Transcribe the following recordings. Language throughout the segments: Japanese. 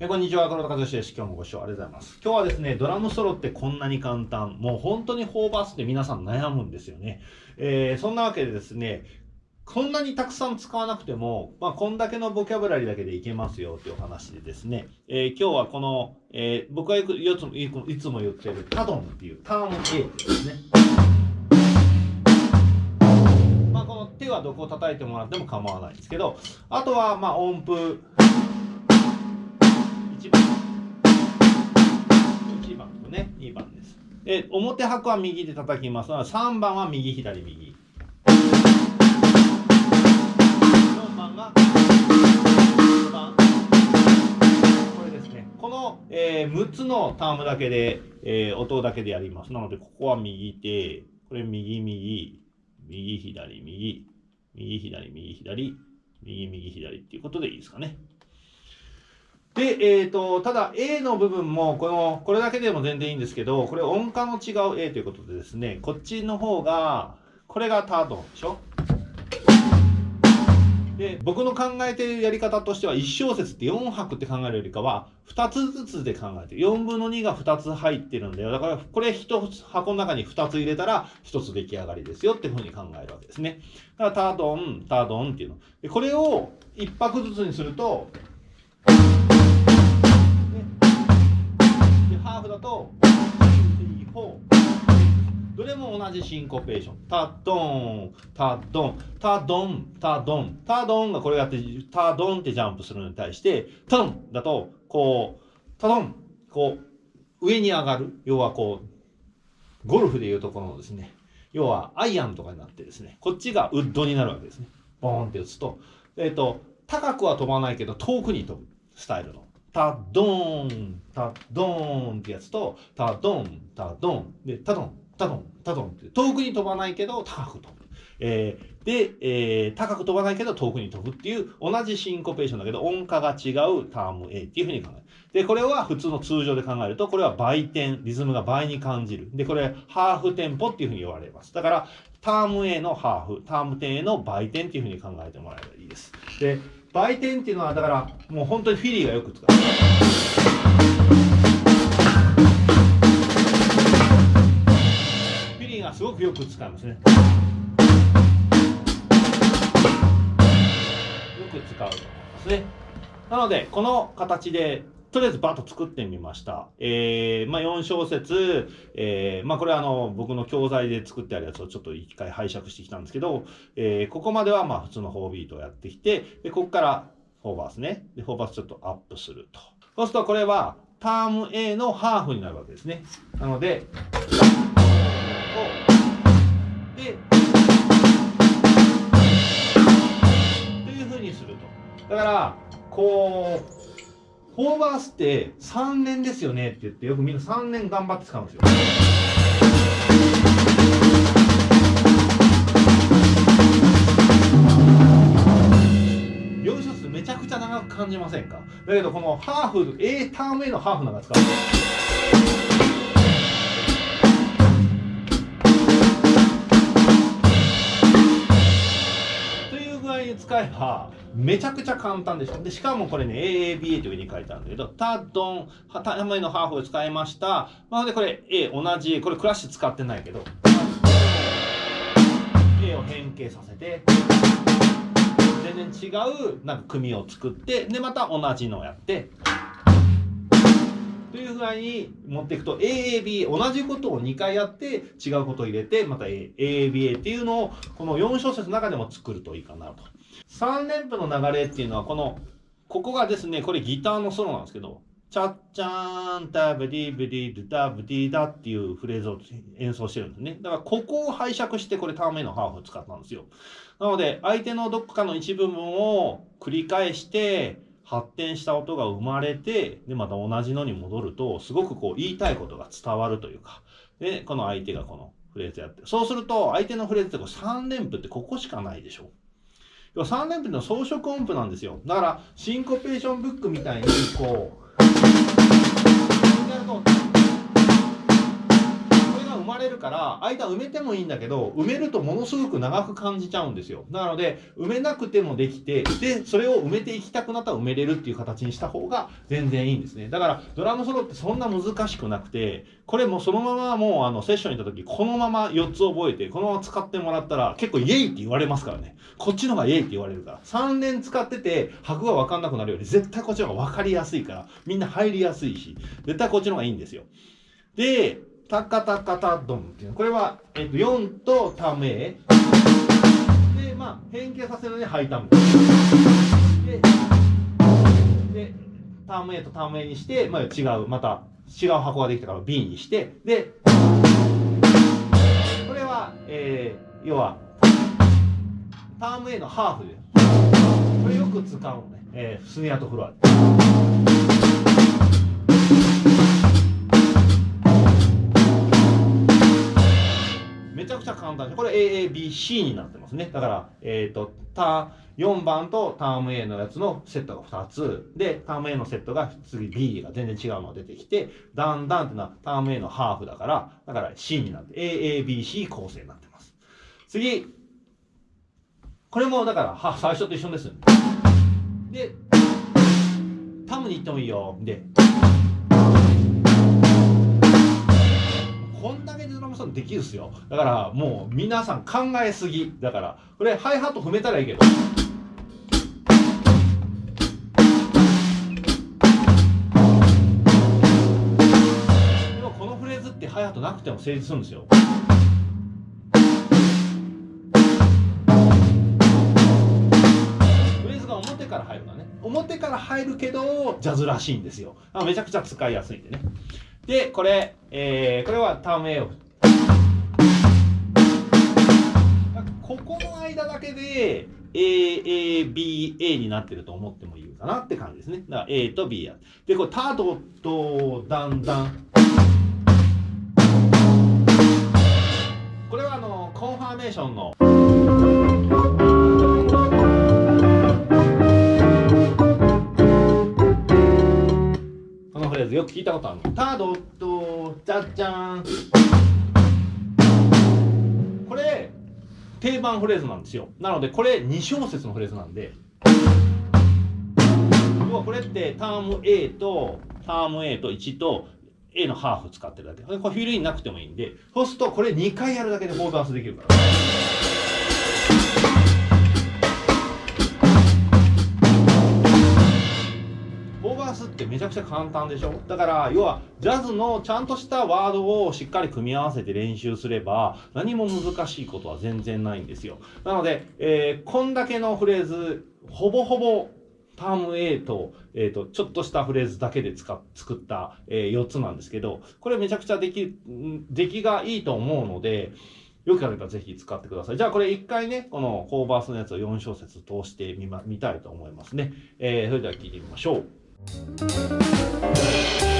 えこんにちは、黒田和志です。今日もご視聴ありがとうございます。今日はですね、ドラムソロってこんなに簡単。もう本当にフォーバースって皆さん悩むんですよね。えー、そんなわけでですね、こんなにたくさん使わなくても、まあ、こんだけのボキャブラリーだけでいけますよっていうお話でですね、えー、今日はこの、えー、僕がいつもいつも言ってるタドンっていうターム A ですね。まあ、この手はどこを叩いてもらっても構わないんですけど、あとはまあ音符、1番1番とね。2番です。で表拍は右で叩きます。が3番は右左右。4番が4番。これですね。この、えー、6つのタームだけで、えー、音だけでやります。なのでここは右手。これ右右。右左右。右左右左。右右左っていうことでいいですかね。で、え、ー、と、ただ A の部分も、この、これだけでも全然いいんですけど、これ音階の違う A ということでですね、こっちの方が、これがタートンでしょ？で、僕の考えてるやり方としては、1小節って4拍って考えるよりかは、2つずつで考えて。4分の2が2つ入ってるんだよ。だから、これ1箱の中に2つ入れたら、1つ出来上がりですよっていうふうに考えるわけですね。だから、タードン、タードンっていうの。で、これを1拍ずつにすると、とどれも同じシンコペーション。タドン。タドン。タドン。タドン。タドンがこれやってタドンってジャンプするのに対してタドンだとこうタドン。こう上に上がる。要はこうゴルフでいうところのですね。要はアイアンとかになってですね。こっちがウッドになるわけですね。ボーンって打つと。えっ、ー、と高くは飛ばないけど遠くに飛ぶスタイルの。タドーン、タドンってやつと、タドン、タドン、で、タドン、タドン、タドンって、遠くに飛ばないけど高く飛ぶ。えー、で、えー、高く飛ばないけど遠くに飛ぶっていう同じシンコペーションだけど音階が違うターム A っていうふうに考える。で、これは普通の通常で考えると、これは倍点、リズムが倍に感じる。で、これ、ハーフテンポっていうふうに言われます。だから、ターム A のハーフ、ターム点 A の倍点っていうふうに考えてもらえばいいです。で、売店っていうのはだからもう本当にフィリーがよく使う。フィリーがすごくよく使うんですね。よく使うと思いますね。なのでこの形でとりあえずバッと作ってみました。えー、まあ4小節、えー、まあこれはあの僕の教材で作ってあるやつをちょっと一回拝借してきたんですけど、えー、ここまではまあ普通の4ビートをやってきて、で、ここから4バースね。で、4バースちょっとアップすると。そうするとこれはターム A のハーフになるわけですね。なので、で、というふうにすると。だから、こう、フォーバースって3年ですよねって言ってよくみんな3年頑張って使うんですよ。4小めちゃくちゃ長く感じませんか？だけどこのハーフ A ターン A のハーフなんか使う使えばめちゃくちゃ簡単でしょ。で、しかもこれね、AABA というふうに書いてあるんだけど、タドン、タムのハーフを使いました。なのでこれ A 同じ、これクラッシュ使ってないけど、A を変形させて、全然違うなんか組を作って、で、また同じのをやって、という具合に持っていくと AAB 同じことを2回やって違うことを入れてまた AABA っていうのをこの4小節の中でも作るといいかなと。3連符の流れっていうのはこのここがですねこれギターのソロなんですけどチャッチャーンタブディブディドダブディダっていうフレーズを演奏してるんですね。だからここを拝借してこれターン目のハーフを使ったんですよ。なので相手のどっかの一部分を繰り返して発展した音が生まれてでまた同じのに戻るとすごくこう言いたいことが伝わるというかでこの相手がこのフレーズやってそうすると相手のフレーズってこう3連符ってここしかないでしょ。要は3連符の装飾音符なんですよ。だからシンコペーションブックみたいにこう生まれるから間埋めてもいいんだけど埋めるとものすごく長く感じちゃうんですよ。なので埋めなくてもできてでそれを埋めていきたくなったら埋めれるっていう形にした方が全然いいんですね。だからドラムソロってそんな難しくなくてこれもそのままもうあのセッションに行った時このまま4つ覚えてこのまま使ってもらったら結構イエイって言われますからね。こっちの方がイエイって言われるから。3年使ってて拍が分かんなくなるより絶対こっちの方が分かりやすいからみんな入りやすいし絶対こっちの方がいいんですよ。でタカタカタドンっていうこれは、えっと、4とタム A でまあ変形させるのでハイタムででターム A とターム A にして、まあ、違うまた違う箱ができたから B にして。でこれは、えー、要はターム A のハーフでこれよく使うのね、えー、スネアとフロア。ちゃくちゃ簡単でこれ AABC になってますね。だからえっ、ー、とタ4番とターム A のやつのセットが2つ。でターム A のセットが次 B が全然違うのが出てきてだんだんっていうのはターム A のハーフだからだから C になって AABC 構成になってます。次。これもだからは最初と一緒です。で、タムに行ってもいいよ。で、だけできるっすよ。だからもう皆さん考えすぎ。だから、これハイハット踏めたらいいけど。でもこのフレーズってハイハットなくても成立するんですよフレーズが表。から入るのね表から入るけどジャズらしいんですよめちゃくちゃ使いやすいんでねでこれ、えー、これはターム A を振っここの間だけで AABA になってると思ってもいいかなって感じですねだから A と B やでこれタドとだんだんこれはあのコンファーメーションのこのフレーズよく聞いたことあるの。タドと、じゃじゃん。これ、定番フレーズなんですよ。なので、これ2小節のフレーズなんで、要はこれってターム A と、ターム A と1と、A のハーフ使ってるだけ。これフィルインなくてもいいんで、そうするとこれ2回やるだけでフォーダンスできるから。ってめちゃくちゃ簡単でしょ？だから要はジャズのちゃんとしたワードをしっかり組み合わせて練習すれば何も難しいことは全然ないんですよなので、えー、こんだけのフレーズほぼほぼターム A と、え、ー、と、ちょっとしたフレーズだけで使作った、えー、4つなんですけど、これめちゃくちゃ出来、出来がいいと思うので、よければぜひ使ってください。じゃあこれ一回ね、このコーバースのやつを4小節通してみま、見たいと思いますね。えー、それでは聞いてみましょう。you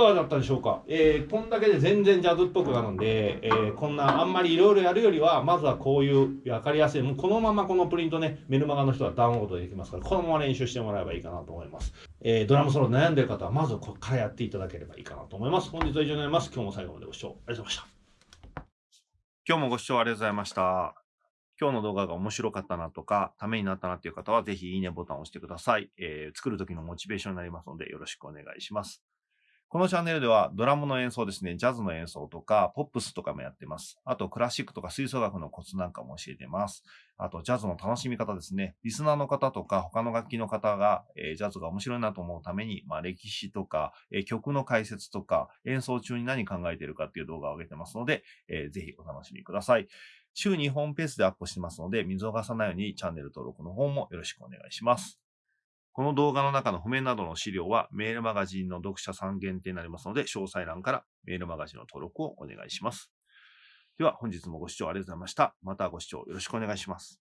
かがだったでしょうか、えー、こんだけで全然ジャズっぽくなるんで、えー、こんなあんまりいろいろやるよりはまずはこういう分かりやすいもうこのままこのプリントねメルマガの人はダウンロードできますからこのまま練習してもらえばいいかなと思います、えー、ドラムソロ悩んでる方はまずここからやっていただければいいかなと思います。本日は以上になります。今日も最後までご視聴ありがとうございました。今日もご視聴ありがとうございました。今日の動画が面白かったなとか、ためになったなという方は、ぜひいいねボタンを押してください。えー、作るときのモチベーションになりますので、よろしくお願いします。このチャンネルではドラムの演奏ですね、ジャズの演奏とか、ポップスとかもやってます。あと、クラシックとか吹奏楽のコツなんかも教えてます。あと、ジャズの楽しみ方ですね。リスナーの方とか、他の楽器の方が、えージャズが面白いなと思うために、まあ、歴史とか、えー曲の解説とか、演奏中に何考えてるかっていう動画を上げてますので、えーぜひお楽しみください。週2本ペースでアップしてますので、見逃さないようにチャンネル登録の方もよろしくお願いします。この動画の中の譜面などの資料はメールマガジンの読者さん限定になりますので、詳細欄からメールマガジンの登録をお願いします。では本日もご視聴ありがとうございました。またご視聴よろしくお願いします。